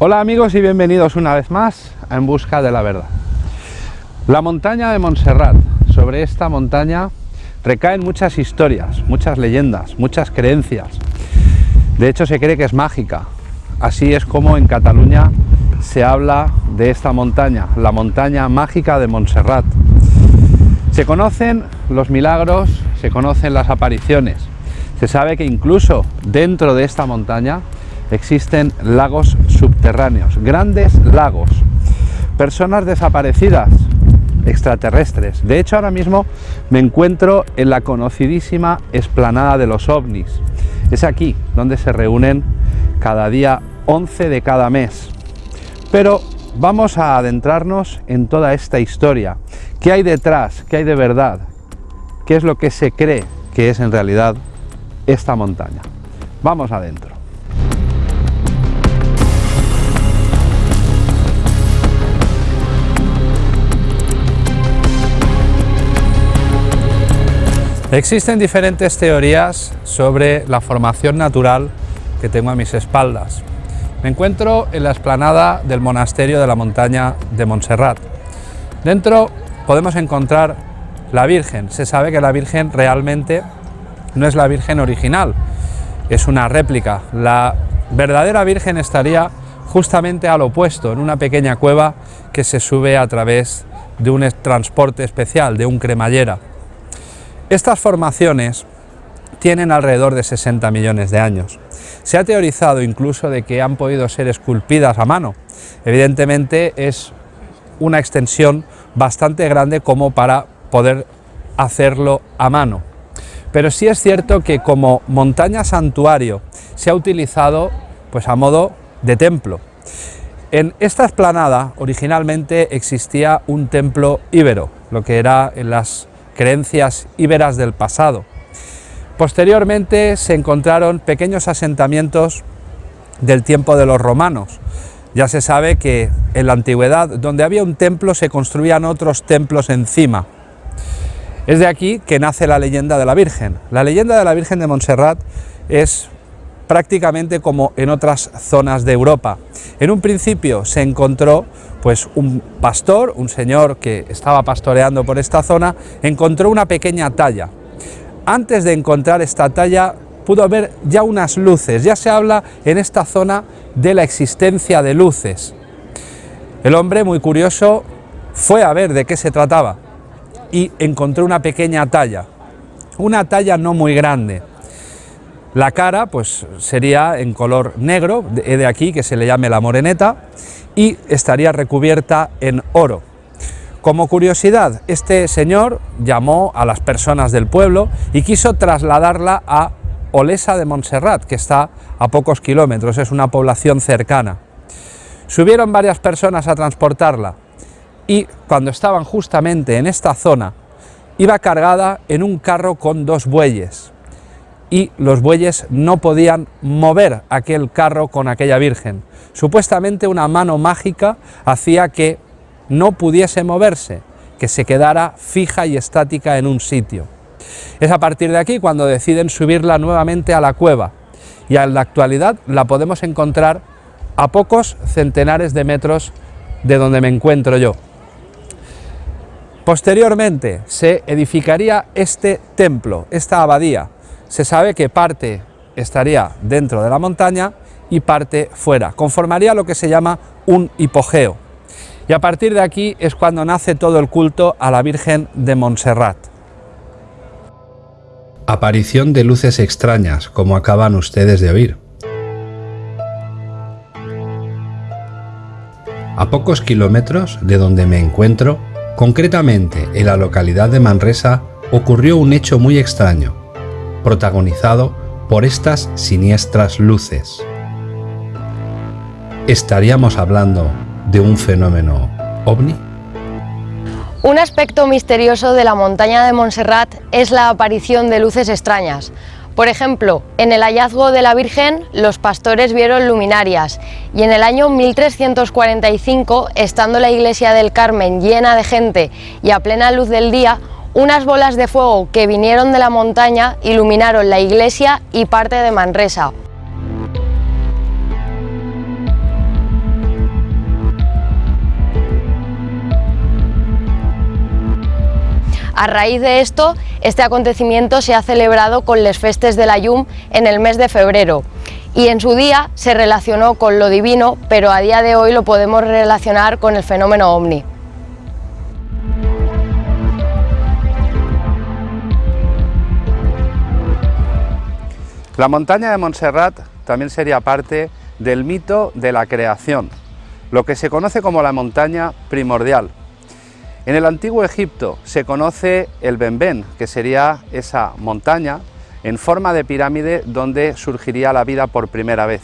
Hola amigos y bienvenidos una vez más a En Busca de la Verdad. La montaña de Montserrat. Sobre esta montaña recaen muchas historias, muchas leyendas, muchas creencias. De hecho se cree que es mágica. Así es como en Cataluña se habla de esta montaña, la montaña mágica de Montserrat. Se conocen los milagros, se conocen las apariciones. Se sabe que incluso dentro de esta montaña existen lagos subterráneos, grandes lagos, personas desaparecidas, extraterrestres. De hecho, ahora mismo me encuentro en la conocidísima explanada de los ovnis. Es aquí donde se reúnen cada día 11 de cada mes. Pero vamos a adentrarnos en toda esta historia. ¿Qué hay detrás? ¿Qué hay de verdad? ¿Qué es lo que se cree que es en realidad esta montaña? Vamos adentro. Existen diferentes teorías sobre la formación natural que tengo a mis espaldas. Me encuentro en la explanada del monasterio de la montaña de Montserrat. Dentro podemos encontrar la Virgen. Se sabe que la Virgen realmente no es la Virgen original, es una réplica. La verdadera Virgen estaría justamente al opuesto, en una pequeña cueva que se sube a través de un transporte especial, de un cremallera. Estas formaciones tienen alrededor de 60 millones de años. Se ha teorizado incluso de que han podido ser esculpidas a mano. Evidentemente es una extensión bastante grande como para poder hacerlo a mano. Pero sí es cierto que como montaña santuario se ha utilizado pues a modo de templo. En esta explanada originalmente existía un templo íbero, lo que era en las creencias íberas del pasado. Posteriormente se encontraron pequeños asentamientos del tiempo de los romanos. Ya se sabe que en la antigüedad, donde había un templo, se construían otros templos encima. Es de aquí que nace la leyenda de la Virgen. La leyenda de la Virgen de Montserrat es prácticamente como en otras zonas de Europa. En un principio se encontró pues un pastor, un señor que estaba pastoreando por esta zona, encontró una pequeña talla. Antes de encontrar esta talla pudo ver ya unas luces, ya se habla en esta zona de la existencia de luces. El hombre, muy curioso, fue a ver de qué se trataba y encontró una pequeña talla, una talla no muy grande, la cara pues sería en color negro, de aquí que se le llame la moreneta, y estaría recubierta en oro. Como curiosidad, este señor llamó a las personas del pueblo y quiso trasladarla a Olesa de Montserrat, que está a pocos kilómetros, es una población cercana. Subieron varias personas a transportarla y cuando estaban justamente en esta zona, iba cargada en un carro con dos bueyes y los bueyes no podían mover aquel carro con aquella virgen. Supuestamente una mano mágica hacía que no pudiese moverse, que se quedara fija y estática en un sitio. Es a partir de aquí cuando deciden subirla nuevamente a la cueva y en la actualidad la podemos encontrar a pocos centenares de metros de donde me encuentro yo. Posteriormente se edificaría este templo, esta abadía, se sabe que parte estaría dentro de la montaña y parte fuera. Conformaría lo que se llama un hipogeo. Y a partir de aquí es cuando nace todo el culto a la Virgen de Montserrat. Aparición de luces extrañas, como acaban ustedes de oír. A pocos kilómetros de donde me encuentro, concretamente en la localidad de Manresa, ocurrió un hecho muy extraño protagonizado por estas siniestras luces. ¿Estaríamos hablando de un fenómeno ovni? Un aspecto misterioso de la montaña de Montserrat es la aparición de luces extrañas. Por ejemplo, en el hallazgo de la Virgen, los pastores vieron luminarias y en el año 1345, estando la iglesia del Carmen llena de gente y a plena luz del día, unas bolas de fuego que vinieron de la montaña iluminaron la iglesia y parte de Manresa. A raíz de esto, este acontecimiento se ha celebrado con les Festes de la Llum en el mes de febrero y en su día se relacionó con lo divino, pero a día de hoy lo podemos relacionar con el fenómeno OVNI. La montaña de Montserrat también sería parte del mito de la creación, lo que se conoce como la montaña primordial. En el antiguo Egipto se conoce el Benben, que sería esa montaña en forma de pirámide donde surgiría la vida por primera vez.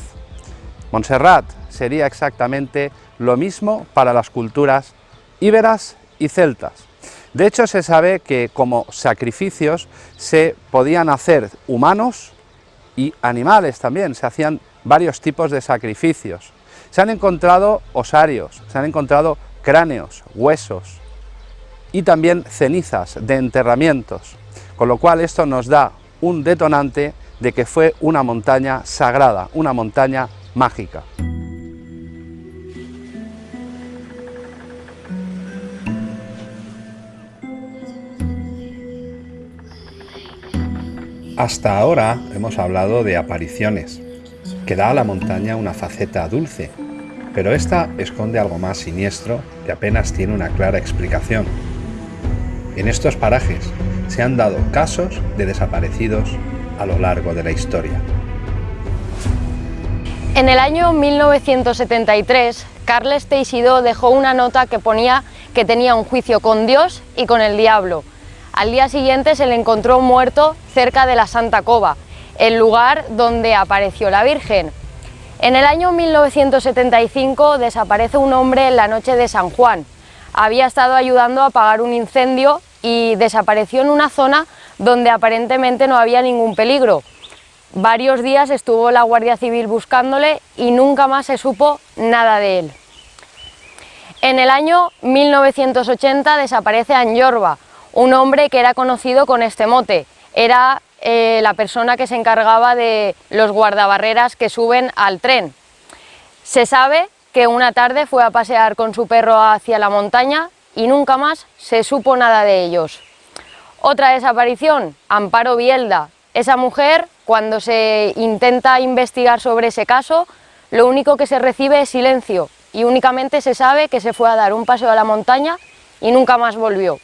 Montserrat sería exactamente lo mismo para las culturas íberas y celtas. De hecho, se sabe que como sacrificios se podían hacer humanos y animales también, se hacían varios tipos de sacrificios. Se han encontrado osarios, se han encontrado cráneos, huesos y también cenizas de enterramientos, con lo cual esto nos da un detonante de que fue una montaña sagrada, una montaña mágica. Hasta ahora hemos hablado de apariciones, que da a la montaña una faceta dulce, pero esta esconde algo más siniestro que apenas tiene una clara explicación. En estos parajes se han dado casos de desaparecidos a lo largo de la historia. En el año 1973, Carles Teixidó dejó una nota que ponía que tenía un juicio con Dios y con el diablo, al día siguiente se le encontró muerto cerca de la Santa Cova, el lugar donde apareció la Virgen. En el año 1975 desaparece un hombre en la noche de San Juan. Había estado ayudando a apagar un incendio y desapareció en una zona donde aparentemente no había ningún peligro. Varios días estuvo la Guardia Civil buscándole y nunca más se supo nada de él. En el año 1980 desaparece Anyorba, un hombre que era conocido con este mote. Era eh, la persona que se encargaba de los guardabarreras que suben al tren. Se sabe que una tarde fue a pasear con su perro hacia la montaña y nunca más se supo nada de ellos. Otra desaparición, Amparo Bielda. Esa mujer, cuando se intenta investigar sobre ese caso, lo único que se recibe es silencio y únicamente se sabe que se fue a dar un paseo a la montaña y nunca más volvió.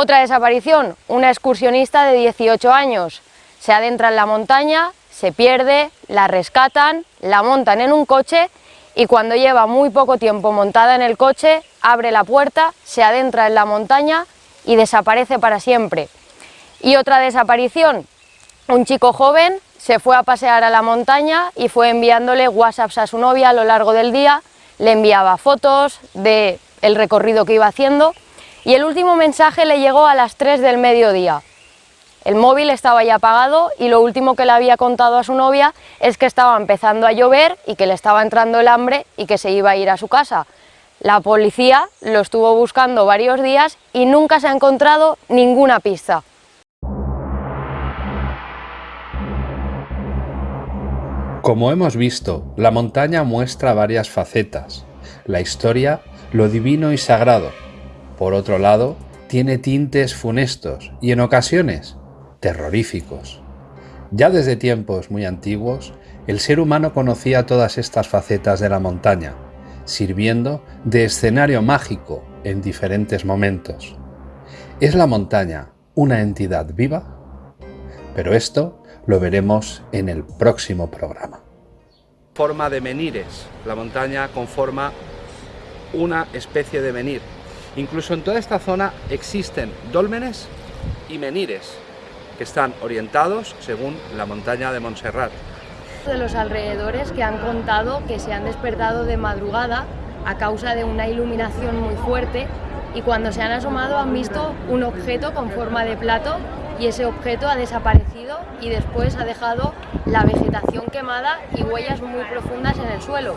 Otra desaparición, una excursionista de 18 años. Se adentra en la montaña, se pierde, la rescatan, la montan en un coche y cuando lleva muy poco tiempo montada en el coche, abre la puerta, se adentra en la montaña y desaparece para siempre. Y otra desaparición, un chico joven se fue a pasear a la montaña y fue enviándole whatsapps a su novia a lo largo del día, le enviaba fotos del el recorrido que iba haciendo y el último mensaje le llegó a las 3 del mediodía. El móvil estaba ya apagado y lo último que le había contado a su novia es que estaba empezando a llover y que le estaba entrando el hambre y que se iba a ir a su casa. La policía lo estuvo buscando varios días y nunca se ha encontrado ninguna pista. Como hemos visto, la montaña muestra varias facetas, la historia, lo divino y sagrado, por otro lado, tiene tintes funestos y en ocasiones terroríficos. Ya desde tiempos muy antiguos, el ser humano conocía todas estas facetas de la montaña, sirviendo de escenario mágico en diferentes momentos. ¿Es la montaña una entidad viva? Pero esto lo veremos en el próximo programa. Forma de menires. La montaña conforma una especie de menir, Incluso en toda esta zona existen dólmenes y menires que están orientados según la montaña de Montserrat. De los alrededores que han contado que se han despertado de madrugada a causa de una iluminación muy fuerte y cuando se han asomado han visto un objeto con forma de plato y ese objeto ha desaparecido y después ha dejado la vegetación quemada y huellas muy profundas en el suelo.